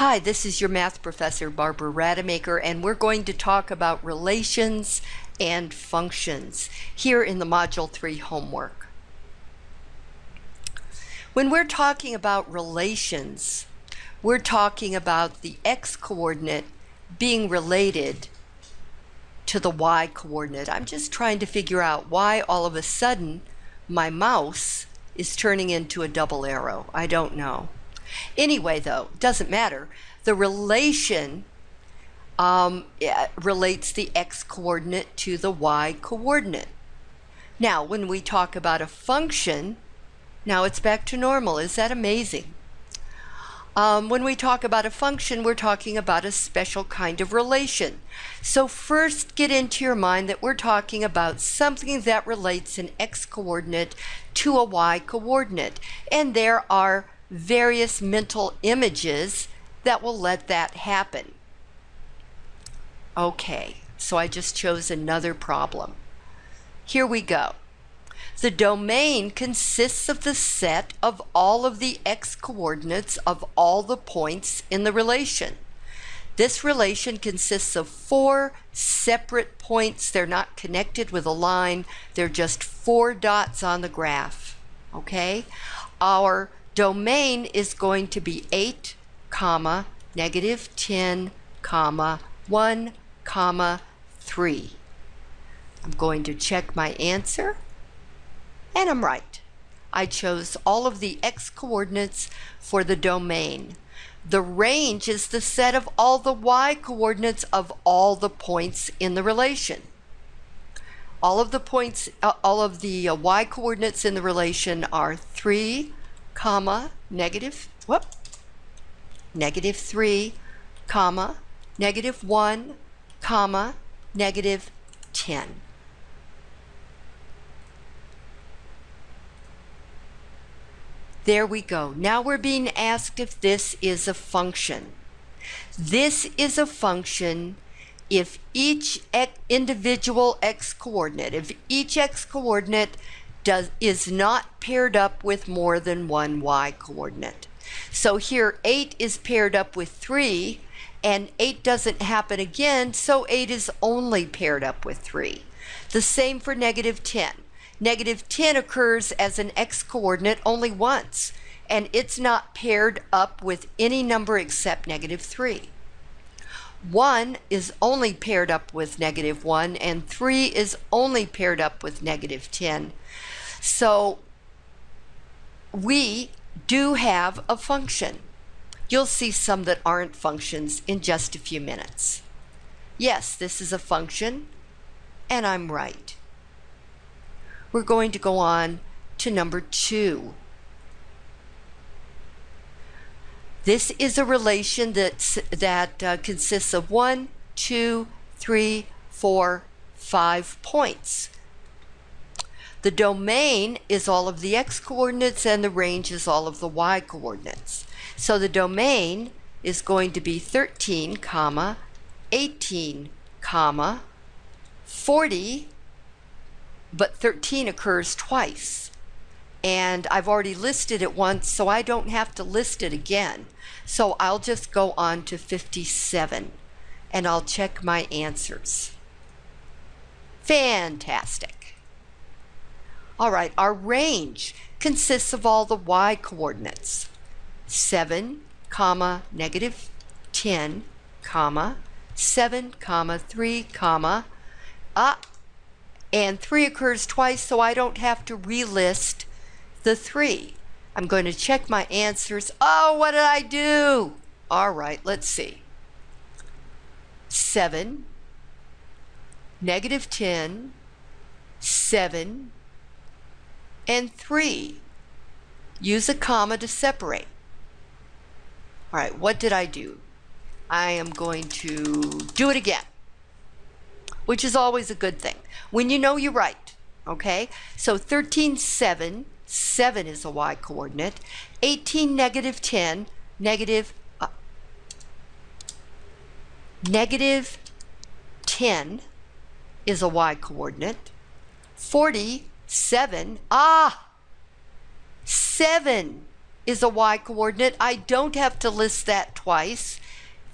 Hi, this is your math professor, Barbara Rademacher, and we're going to talk about relations and functions here in the Module 3 homework. When we're talking about relations, we're talking about the x-coordinate being related to the y-coordinate. I'm just trying to figure out why all of a sudden my mouse is turning into a double arrow. I don't know. Anyway, though, doesn't matter. The relation um, relates the x-coordinate to the y-coordinate. Now, when we talk about a function, now it's back to normal. Is that amazing? Um, when we talk about a function, we're talking about a special kind of relation. So first get into your mind that we're talking about something that relates an x-coordinate to a y-coordinate. And there are various mental images that will let that happen. Okay, so I just chose another problem. Here we go. The domain consists of the set of all of the x-coordinates of all the points in the relation. This relation consists of four separate points. They're not connected with a line. They're just four dots on the graph. Okay? Our domain is going to be 8, comma, negative 10, comma, 1, comma, 3. I'm going to check my answer. And I'm right. I chose all of the x-coordinates for the domain. The range is the set of all the y-coordinates of all the points in the relation. All of the points, uh, all of the uh, y-coordinates in the relation are 3, comma, negative, whoop, negative 3, comma, negative 1, comma, negative 10. There we go. Now we're being asked if this is a function. This is a function if each individual x-coordinate, if each x-coordinate does is not paired up with more than one y-coordinate. So here 8 is paired up with 3 and 8 doesn't happen again, so 8 is only paired up with 3. The same for negative 10. Negative 10 occurs as an x-coordinate only once, and it's not paired up with any number except negative 3. 1 is only paired up with negative 1, and 3 is only paired up with negative 10. So we do have a function. You'll see some that aren't functions in just a few minutes. Yes, this is a function, and I'm right we're going to go on to number two. This is a relation that's, that uh, consists of one, two, three, four, five points. The domain is all of the x-coordinates and the range is all of the y-coordinates. So the domain is going to be 13, comma, 18, comma, 40, but 13 occurs twice. And I've already listed it once, so I don't have to list it again. So I'll just go on to 57 and I'll check my answers. Fantastic. All right, our range consists of all the y coordinates. 7, comma, negative 10, comma, 7, comma, 3, comma, ah, and 3 occurs twice, so I don't have to relist the 3. I'm going to check my answers. Oh, what did I do? All right, let's see. 7, negative 10, 7, and 3. Use a comma to separate. All right, what did I do? I am going to do it again which is always a good thing. When you know you're right, okay? So 13, 7, 7 is a y coordinate. 18, negative 10, negative, uh, negative 10 is a y coordinate. 47, ah, 7 is a y coordinate. I don't have to list that twice.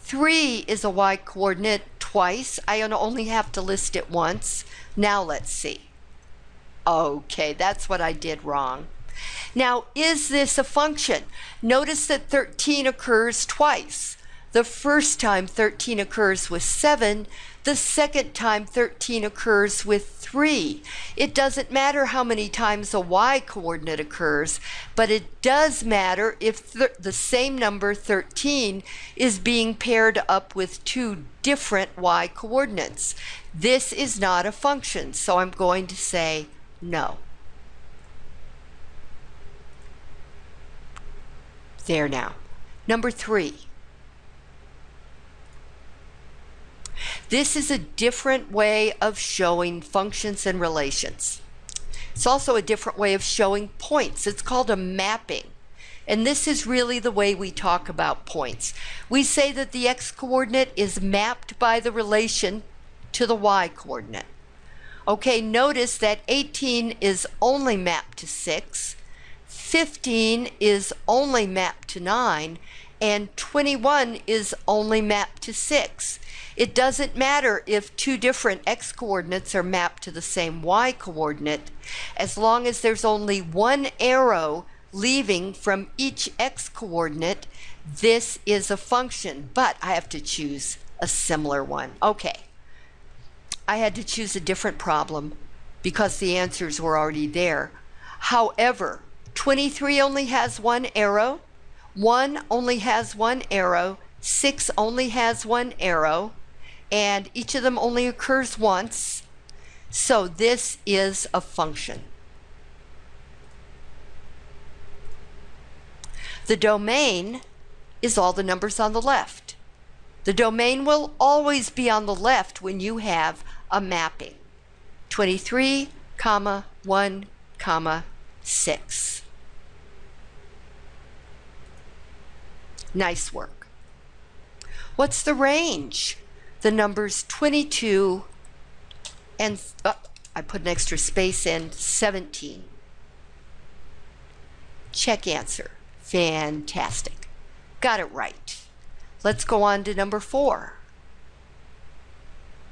3 is a y coordinate twice. I only have to list it once. Now let's see. Okay, that's what I did wrong. Now, is this a function? Notice that 13 occurs twice. The first time 13 occurs with 7, the second time 13 occurs with 3. It doesn't matter how many times a y coordinate occurs, but it does matter if the same number 13 is being paired up with two different y coordinates. This is not a function, so I'm going to say no. There now. Number three. This is a different way of showing functions and relations. It's also a different way of showing points. It's called a mapping. And this is really the way we talk about points. We say that the x-coordinate is mapped by the relation to the y-coordinate. Okay, notice that 18 is only mapped to 6, 15 is only mapped to 9, and 21 is only mapped to 6. It doesn't matter if two different x coordinates are mapped to the same y coordinate, as long as there's only one arrow leaving from each x coordinate, this is a function, but I have to choose a similar one. Okay, I had to choose a different problem because the answers were already there. However, 23 only has one arrow, 1 only has one arrow, 6 only has one arrow, and each of them only occurs once. So this is a function. The domain is all the numbers on the left. The domain will always be on the left when you have a mapping. 23, comma, 1, comma, 6. Nice work. What's the range? the numbers 22 and oh, I put an extra space in 17. Check answer. Fantastic. Got it right. Let's go on to number four.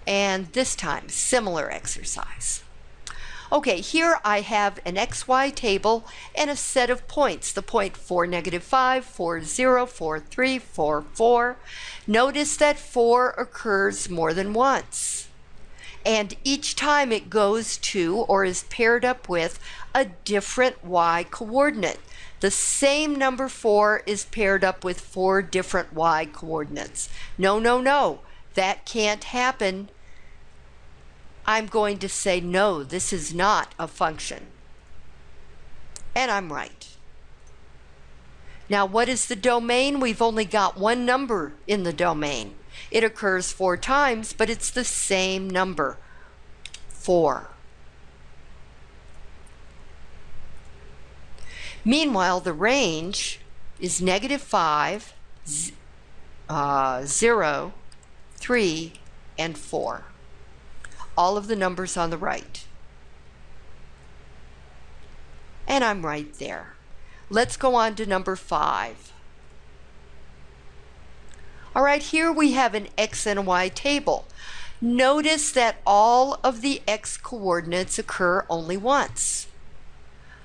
And this time, similar exercise. Okay, here I have an XY table and a set of points. The point 4, negative 5, 4, 0, 4, 3, 4, 4. Notice that 4 occurs more than once. And each time it goes to or is paired up with a different Y coordinate. The same number 4 is paired up with four different Y coordinates. No, no, no. That can't happen I'm going to say, no, this is not a function. And I'm right. Now, what is the domain? We've only got one number in the domain. It occurs four times, but it's the same number, 4. Meanwhile, the range is negative 5, uh, 0, 3, and 4 all of the numbers on the right. And I'm right there. Let's go on to number five. All right, here we have an X and Y table. Notice that all of the X coordinates occur only once.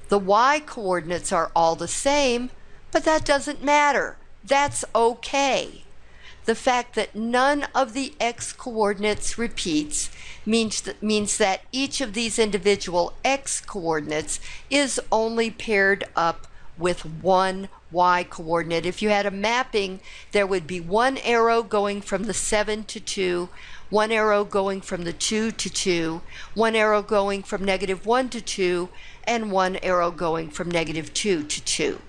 The Y coordinates are all the same, but that doesn't matter. That's okay. The fact that none of the X coordinates repeats means that, means that each of these individual x coordinates is only paired up with one y coordinate. If you had a mapping, there would be one arrow going from the 7 to 2, one arrow going from the 2 to 2, one arrow going from negative 1 to 2, and one arrow going from negative 2 to 2.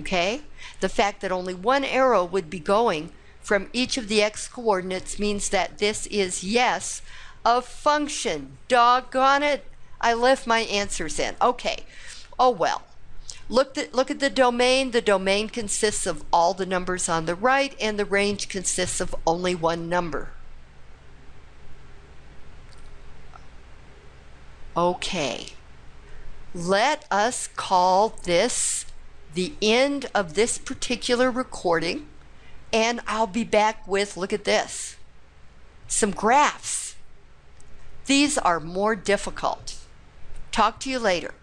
Okay? The fact that only one arrow would be going from each of the x coordinates means that this is yes, of function. Doggone it. I left my answers in. Okay. Oh well. Look at, look at the domain. The domain consists of all the numbers on the right, and the range consists of only one number. Okay. Let us call this the end of this particular recording, and I'll be back with, look at this, some graphs. These are more difficult. Talk to you later.